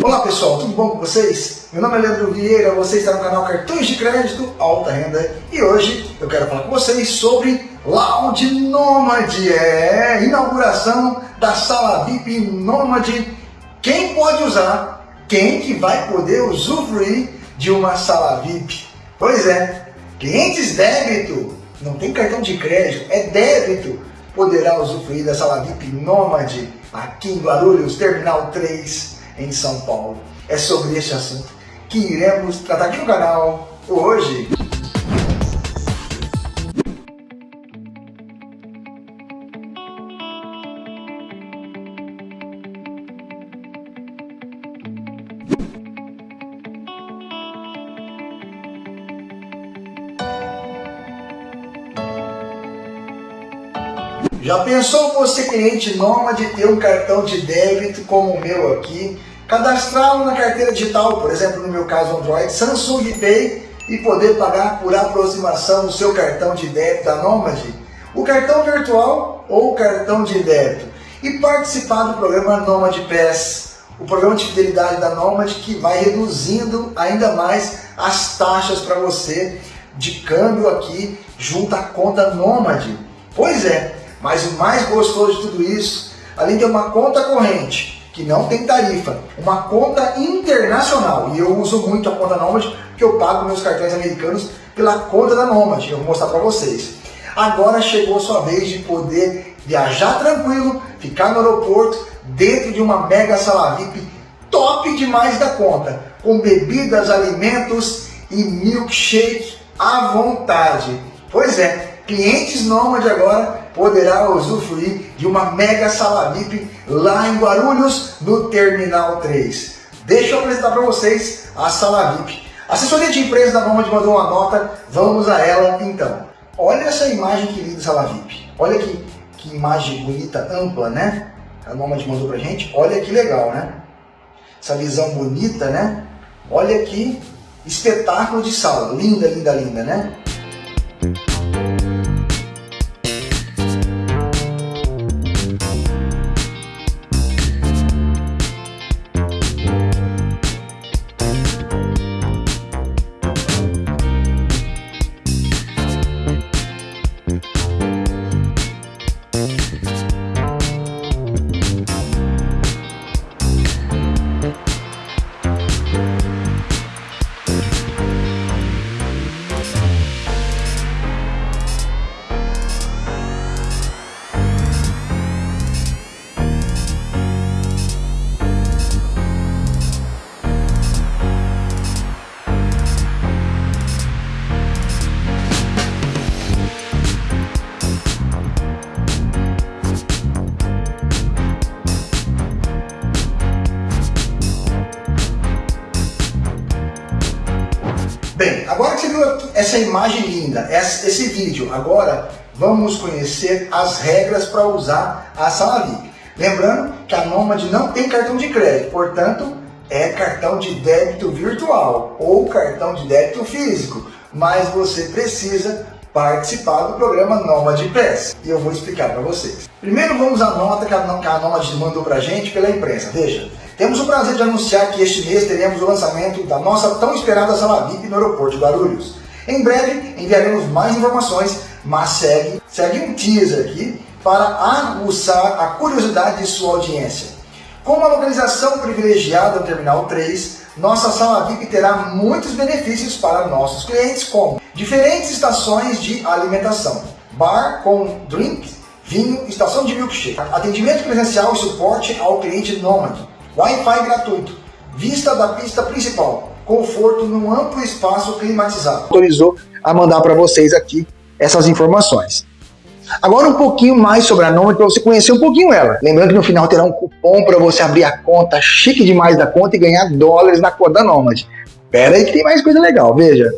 Olá pessoal, tudo bom com vocês? Meu nome é Leandro Vieira, você está no canal Cartões de Crédito Alta Renda e hoje eu quero falar com vocês sobre Lounge Nomad, é inauguração da sala VIP Nomad. Quem pode usar? Quem que vai poder usufruir de uma sala VIP? Pois é, clientes débito, não tem cartão de crédito, é débito, poderá usufruir da sala VIP Nomad aqui em Guarulhos, Terminal 3 em São Paulo. É sobre este assunto que iremos tratar aqui no canal hoje. Já pensou você, cliente nômade, ter um cartão de débito como o meu aqui, cadastrá-lo na carteira digital, por exemplo, no meu caso Android, Samsung Pay, e poder pagar por aproximação o seu cartão de débito da Nômade, o cartão virtual ou o cartão de débito, e participar do programa Nômade Pass, o programa de fidelidade da Nômade que vai reduzindo ainda mais as taxas para você de câmbio aqui junto à conta Nômade. Pois é, mas o mais gostoso de tudo isso, além de uma conta corrente, que não tem tarifa, uma conta internacional, e eu uso muito a conta Nomad, porque eu pago meus cartões americanos pela conta da Nomad, eu vou mostrar para vocês. Agora chegou a sua vez de poder viajar tranquilo, ficar no aeroporto, dentro de uma mega sala VIP top demais da conta, com bebidas, alimentos e milkshake à vontade. Pois é, clientes Nomad agora poderá usufruir de uma mega sala VIP lá em Guarulhos, no Terminal 3. Deixa eu apresentar para vocês a sala VIP. A assessoria de imprensa da Nomad mandou uma nota, vamos a ela então. Olha essa imagem que linda sala VIP. Olha que, que imagem bonita, ampla, né? A Nomad mandou pra gente. Olha que legal, né? Essa visão bonita, né? Olha que espetáculo de sala. Linda, linda, linda, né? Essa imagem linda, esse vídeo, agora vamos conhecer as regras para usar a sala VIP. Lembrando que a Nomad não tem cartão de crédito, portanto é cartão de débito virtual ou cartão de débito físico, mas você precisa participar do programa Nomad Pass e eu vou explicar para vocês. Primeiro vamos à nota que a, Nomad mandou para a gente pela imprensa. Veja, temos o prazer de anunciar que este mês teremos o lançamento da nossa tão esperada sala VIP no aeroporto de Guarulhos. Em breve enviaremos mais informações, mas segue, segue um teaser aqui para aguçar a curiosidade de sua audiência. Com uma localização privilegiada no Terminal 3, nossa sala VIP terá muitos benefícios para nossos clientes, como diferentes estações de alimentação, bar com drink, vinho, estação de milkshake, atendimento presencial e suporte ao cliente nômade, Wi-Fi gratuito, vista da pista principal, conforto num amplo espaço climatizado. Autorizou a mandar para vocês aqui essas informações. Agora um pouquinho mais sobre a Nomad para você conhecer um pouquinho ela. Lembrando que no final terá um cupom para você abrir a conta chique demais da conta e ganhar dólares na conta da Nomad. Pera aí que tem mais coisa legal, veja.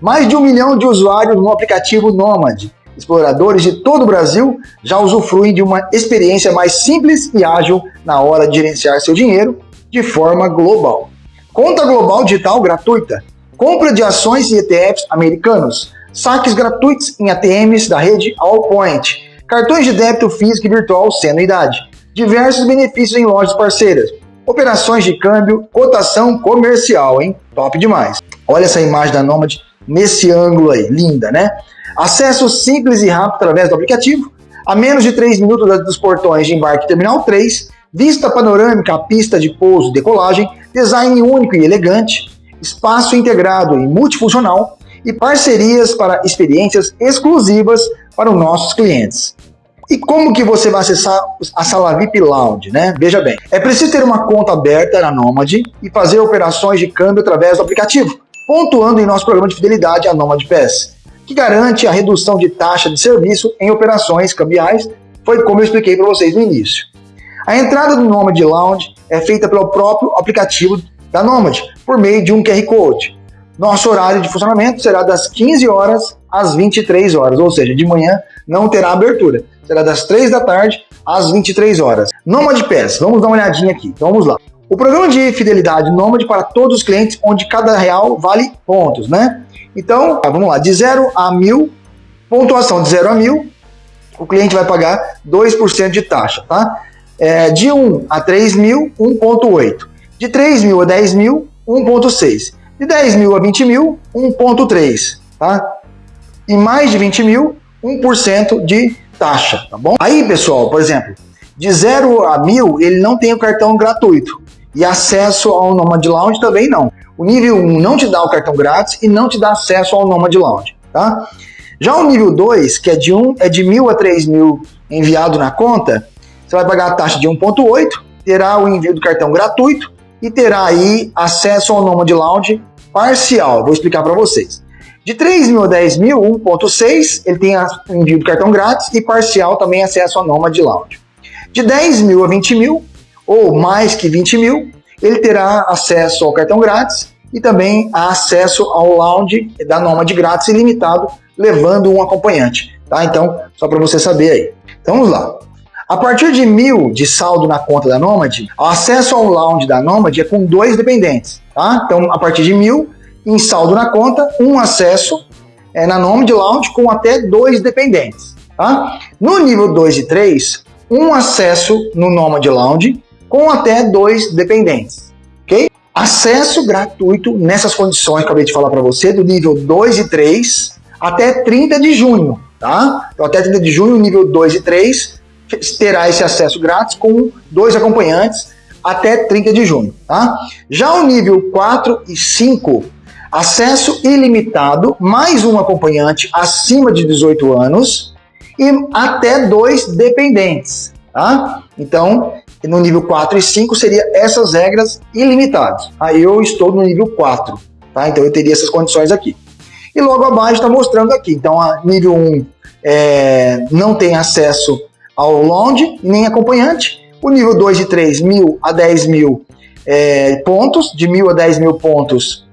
Mais de um milhão de usuários no aplicativo Nomad. Exploradores de todo o Brasil já usufruem de uma experiência mais simples e ágil na hora de gerenciar seu dinheiro de forma global. Conta global digital gratuita, compra de ações e ETFs americanos, saques gratuitos em ATMs da rede Allpoint, cartões de débito físico e virtual sem anuidade, diversos benefícios em lojas parceiras, operações de câmbio, cotação comercial, hein? Top demais. Olha essa imagem da Nomad nesse ângulo aí, linda, né? Acesso simples e rápido através do aplicativo, a menos de 3 minutos dos portões de embarque Terminal 3, vista panorâmica à pista de pouso e decolagem, design único e elegante, espaço integrado e multifuncional e parcerias para experiências exclusivas para os nossos clientes. E como que você vai acessar a sala VIP Lounge, né? Veja bem, é preciso ter uma conta aberta na Nomad e fazer operações de câmbio através do aplicativo, pontuando em nosso programa de fidelidade a Nomad Pass, que garante a redução de taxa de serviço em operações cambiais, foi como eu expliquei para vocês no início. A entrada do Nomad Lounge é feita pelo próprio aplicativo da Nomad, por meio de um QR Code. Nosso horário de funcionamento será das 15 horas às 23 horas, ou seja, de manhã não terá abertura será das 3 da tarde às 23 horas. Nomad Pass, vamos dar uma olhadinha aqui. Então vamos lá. O programa de fidelidade Nomad para todos os clientes, onde cada real vale pontos, né? Então, tá, vamos lá, de 0 a 1000, pontuação de 0 a 1000, o cliente vai pagar 2% de taxa, tá? É, de 1 a 3 mil, 1,8. De 3 mil a 10 mil, 1,6. De 10 mil a 20 mil, 1,3, tá? E mais de 20 mil, 1% de taxa, tá bom? Aí, pessoal, por exemplo, de 0 a 1000, ele não tem o cartão gratuito. E acesso ao Nomad Lounge também não. O nível 1 não te dá o cartão grátis e não te dá acesso ao Nomad Lounge, tá? Já o nível 2, que é de 1, é de 1000 a 3000 enviado na conta, você vai pagar a taxa de 1.8, terá o envio do cartão gratuito e terá aí acesso ao Nomad Lounge parcial. Vou explicar para vocês. De 3 mil a 10 mil, 1.6, ele tem envio do cartão grátis e parcial também acesso a Nomad Lounge. De 10 mil a 20 mil, ou mais que 20 mil, ele terá acesso ao cartão grátis e também acesso ao lounge da Nomad grátis ilimitado, levando um acompanhante. Tá? Então, só para você saber aí. Então, vamos lá. A partir de mil de saldo na conta da Nomad, o acesso ao lounge da Nomad é com dois dependentes. Tá? Então, a partir de mil, em saldo na conta, um acesso é, na nome de Lounge com até dois dependentes. Tá? No nível 2 e 3, um acesso no Nomad Lounge com até dois dependentes. ok? Acesso gratuito nessas condições que eu acabei de falar para você, do nível 2 e 3 até 30 de junho. Tá? Então, até 30 de junho, nível 2 e 3 terá esse acesso grátis com dois acompanhantes até 30 de junho. Tá? Já o nível 4 e 5 acesso ilimitado, mais um acompanhante acima de 18 anos e até dois dependentes. Tá? Então, no nível 4 e 5 seria essas regras ilimitadas. Aí eu estou no nível 4, tá? então eu teria essas condições aqui. E logo abaixo está mostrando aqui. Então, a nível 1 é, não tem acesso ao lounge, nem acompanhante. O nível 2 e 3, mil a 10 mil é, pontos, de mil a 10 mil pontos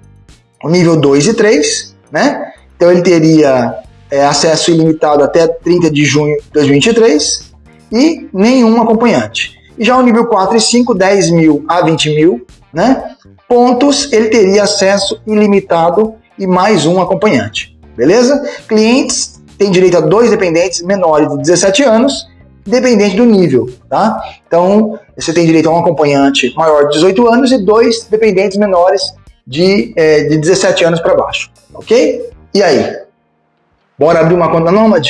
o nível 2 e 3, né? Então ele teria é, acesso ilimitado até 30 de junho de 2023 e nenhum acompanhante. E já o nível 4 e 5, 10 mil a 20 mil, né? Pontos, ele teria acesso ilimitado e mais um acompanhante, beleza? Clientes têm direito a dois dependentes menores de 17 anos, dependente do nível, tá? Então, você tem direito a um acompanhante maior de 18 anos e dois dependentes menores de, é, de 17 anos para baixo, ok? E aí? Bora abrir uma conta Nomad?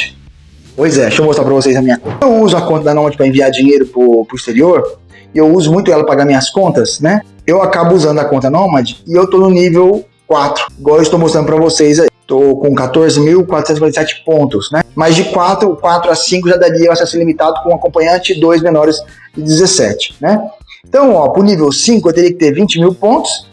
Pois é, deixa eu mostrar para vocês a minha conta. Eu uso a conta da Nomad para enviar dinheiro para o exterior, e eu uso muito ela para pagar minhas contas, né? Eu acabo usando a conta Nomad e eu tô no nível 4, igual eu estou mostrando para vocês aí. Tô com 14.447 pontos, né? Mas de 4, 4 a 5 já daria acesso limitado com acompanhante e dois menores de 17, né? Então, ó, pro nível 5 eu teria que ter 20 mil pontos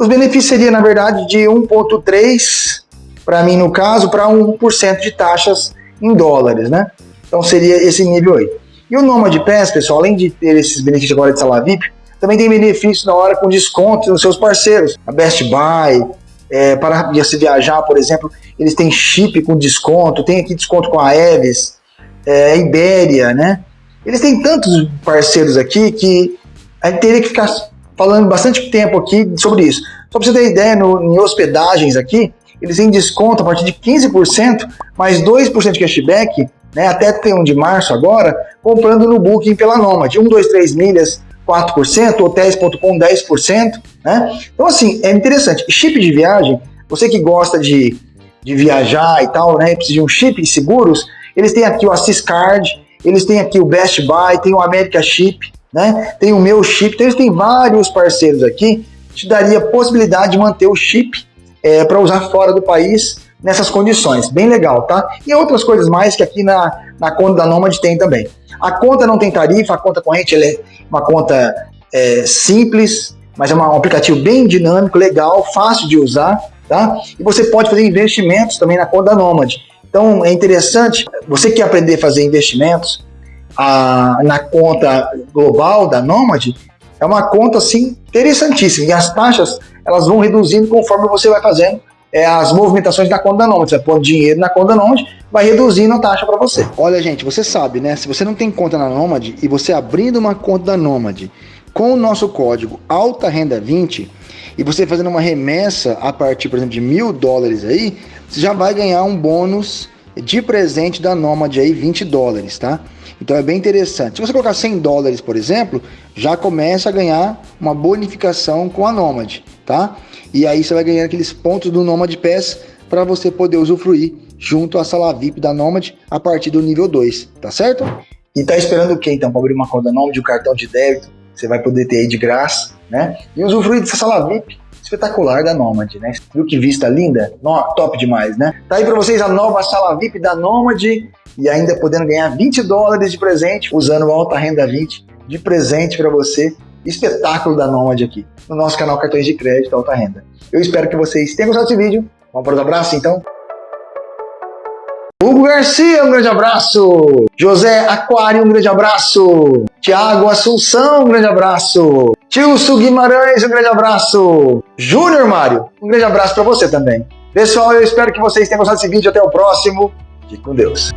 os benefícios seriam, na verdade, de 1,3% para mim, no caso, para 1% de taxas em dólares, né? Então seria esse nível aí. E o Nomad Pass, pessoal, além de ter esses benefícios agora de sala VIP, também tem benefícios na hora com descontos nos seus parceiros. A Best Buy, é, para se viajar, por exemplo, eles têm chip com desconto, tem aqui desconto com a Eves, é, Ibéria, né? Eles têm tantos parceiros aqui que a gente teria que ficar falando bastante tempo aqui sobre isso. Só para você ter ideia, no, em hospedagens aqui, eles têm desconto a partir de 15%, mais 2% de cashback, né, até 31 de março agora, comprando no Booking pela Nomad. 1, 2, 3 milhas, 4%, hotéis.com 10%, né? Então, assim, é interessante. Chip de viagem, você que gosta de, de viajar e tal, né? Precisa de um chip de seguros, eles têm aqui o Assis Card, eles têm aqui o Best Buy, tem o America Chip, né? Tem o meu chip, então eles têm vários parceiros aqui, te daria possibilidade de manter o chip é, para usar fora do país nessas condições. Bem legal, tá? E outras coisas mais que aqui na, na conta da Nomad tem também. A conta não tem tarifa, a conta corrente é uma conta é, simples, mas é um aplicativo bem dinâmico, legal, fácil de usar, tá? E você pode fazer investimentos também na conta da Nomad. Então é interessante, você quer aprender a fazer investimentos a, na conta global da Nomad, é uma conta assim interessantíssima e as taxas elas vão reduzindo conforme você vai fazendo é, as movimentações da conta da Nomad. Você vai pôr dinheiro na conta da Nomad, vai reduzindo a taxa para você. Olha, gente, você sabe, né? Se você não tem conta na Nomad e você abrindo uma conta da Nomad com o nosso código Alta Renda 20 e você fazendo uma remessa a partir, por exemplo, de mil dólares aí, você já vai ganhar um bônus de presente da Nomad aí, 20 dólares, tá? Então é bem interessante. Se você colocar 100 dólares, por exemplo, já começa a ganhar uma bonificação com a Nomad, tá? E aí você vai ganhar aqueles pontos do Nomad Pass para você poder usufruir junto à sala VIP da Nomad a partir do nível 2, tá certo? E tá esperando o que então para abrir uma conta Nomad, um cartão de débito, você vai poder ter aí de graça, né? E usufruir dessa sala VIP espetacular da Nomad, né? Viu que vista linda? No, top demais, né? Tá aí para vocês a nova sala VIP da Nomad e ainda podendo ganhar 20 dólares de presente usando o Alta Renda 20 de presente para você. Espetáculo da Nomad aqui no nosso canal Cartões de Crédito Alta Renda. Eu espero que vocês tenham gostado desse vídeo. Vamos para os abraços então? Hugo Garcia, um grande abraço. José Aquário, um grande abraço. Tiago Assunção, um grande abraço. Tilso Guimarães, um grande abraço. Júnior Mário, um grande abraço para você também. Pessoal, eu espero que vocês tenham gostado desse vídeo. Até o próximo. Fique com Deus.